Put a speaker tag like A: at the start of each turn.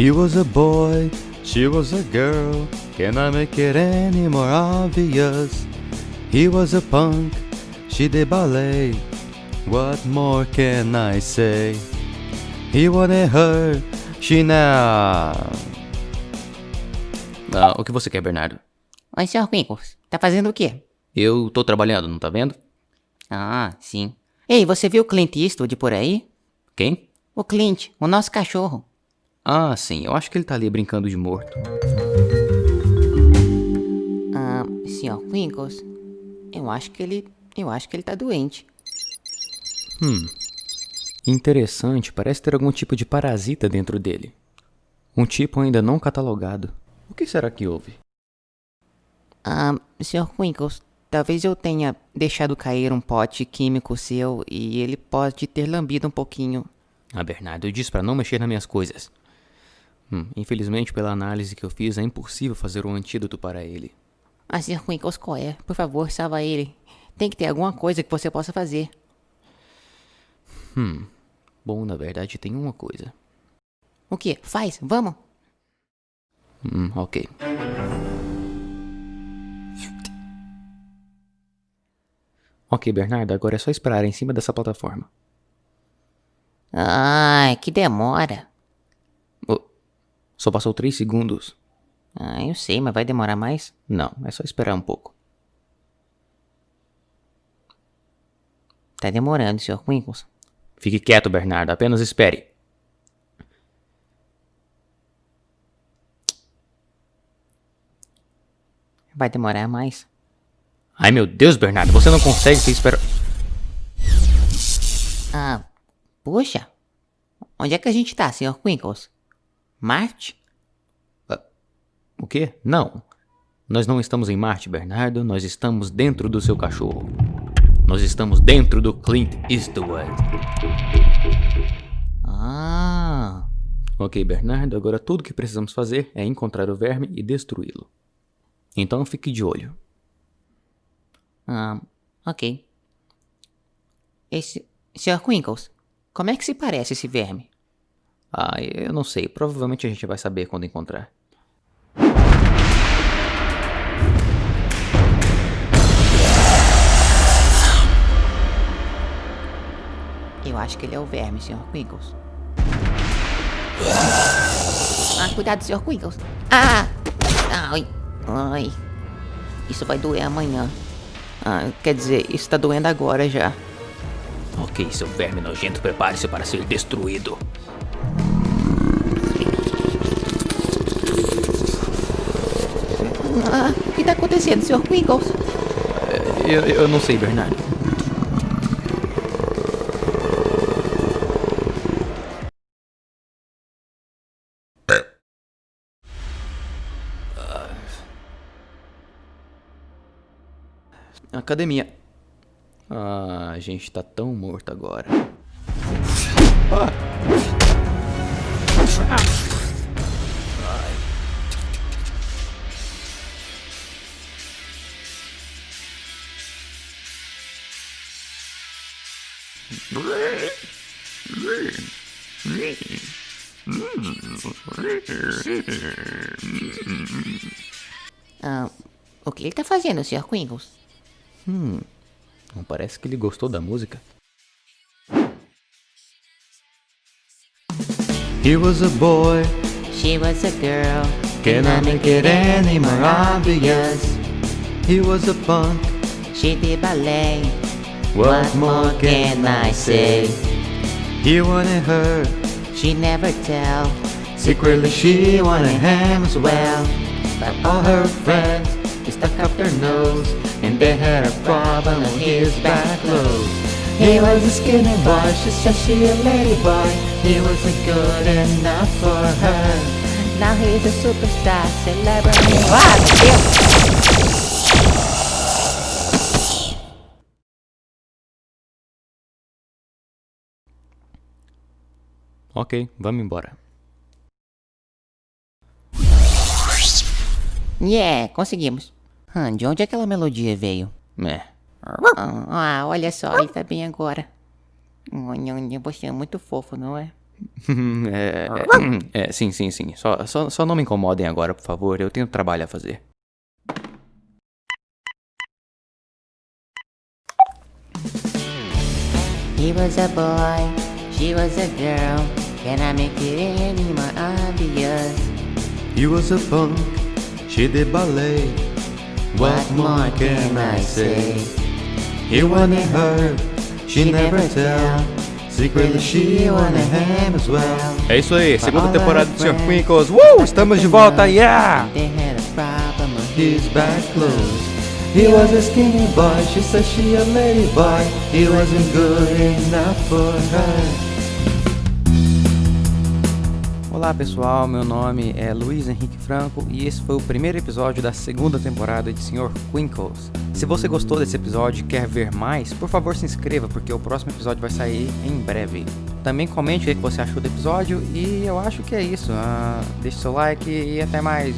A: He was a boy, she was a girl. Can I make it any more obvious? He was a punk, she did ballet. What more can I say? He wanted her, she now. Ah, o que você quer, Bernardo?
B: Oi, Sr. Quinkles. Tá fazendo o quê?
A: Eu tô trabalhando, não tá vendo?
B: Ah, sim. Ei, você viu o Clint Eastwood por aí?
A: Quem?
B: O Clint, o nosso cachorro.
A: Ah, sim, eu acho que ele tá ali brincando de morto.
B: Ah, Sr. Quinkles, eu acho que ele... Eu acho que ele tá doente.
A: Hum. Interessante, parece ter algum tipo de parasita dentro dele. Um tipo ainda não catalogado. O que será que houve?
B: Ah, Sr. Quinkles, talvez eu tenha deixado cair um pote químico seu e ele pode ter lambido um pouquinho.
A: Ah, Bernardo, eu disse para não mexer nas minhas coisas. Hum, infelizmente, pela análise que eu fiz, é impossível fazer um antídoto para ele.
B: Ah, Sr. Qual é? Por favor, salva ele. Tem que ter alguma coisa que você possa fazer.
A: Hum. Bom, na verdade, tem uma coisa.
B: O que? Faz, vamos.
A: Hum, ok. Ok, Bernardo, agora é só esperar em cima dessa plataforma.
B: Ai, que demora.
A: Só passou 3 segundos.
B: Ah, eu sei, mas vai demorar mais?
A: Não, é só esperar um pouco.
B: Tá demorando, Sr. Quinkles.
A: Fique quieto, Bernardo, apenas espere.
B: Vai demorar mais.
A: Ai meu Deus, Bernardo, você não consegue se esperar.
B: Ah, puxa. Onde é que a gente tá, Sr. Quinkles? Marte?
A: Uh, o quê? Não. Nós não estamos em Marte, Bernardo. Nós estamos dentro do seu cachorro. Nós estamos dentro do Clint Eastwood.
B: Ah.
A: Ok, Bernardo, agora tudo que precisamos fazer é encontrar o verme e destruí-lo. Então fique de olho.
B: Ah, ok. Esse... Sr. Quinkles, como é que se parece esse verme?
A: Ah, eu não sei. Provavelmente a gente vai saber quando encontrar.
B: Eu acho que ele é o verme, Sr. Quinkles. Ah, cuidado, Sr. Quinkles. Ah! Ai, ai. Isso vai doer amanhã. Ah, quer dizer, isso tá doendo agora já.
A: Ok, seu verme nojento, prepare-se para ser destruído.
B: O que tá acontecendo, Sr. Quinkles?
A: Eu, eu não sei, Bernardo. Academia. Ah, a gente tá tão morto agora. Ah.
B: Ah, o que ele tá fazendo, Sr. Quinkles?
A: Hum, não parece que ele gostou da música. He was a boy,
B: She was a girl.
A: can I make it any more obvious? He was a punk,
B: She did ballet.
A: What more can I say? He wanted her,
B: She never tell.
A: secretly she wanted him as well. But all her friends they stuck up their nose, and they had a problem with his back low. He was a skinny boy, she said she a lady boy. He wasn't good enough for her.
B: Now he's a superstar celebrity. Ah,
A: Ok, vamos embora.
B: Yeah, conseguimos. Ah, de onde aquela melodia veio?
A: É.
B: Ah, olha só, ele tá bem agora. Você é muito fofo, não é?
A: é, é, é, sim, sim, sim. Só, só, só não me incomodem agora, por favor. Eu tenho trabalho a fazer.
C: He was a boy, she was a girl. Can I make it any more obvious?
B: He was a punk, she did ballet. What more can I say? He wanted her, she never tell. Secretly she wanted him as well.
A: É isso aí, segunda temporada do Sr. Quinkles. Uh, estamos de volta, yeah!
C: They had a problem with
B: His back closed. He was a skinny boy, she said she a lady boy. He wasn't good enough for her.
A: Olá pessoal, meu nome é Luiz Henrique Franco e esse foi o primeiro episódio da segunda temporada de Sr. Quinkles. Se você gostou desse episódio e quer ver mais, por favor se inscreva porque o próximo episódio vai sair em breve. Também comente o que você achou do episódio e eu acho que é isso. Ah, deixe seu like e até mais.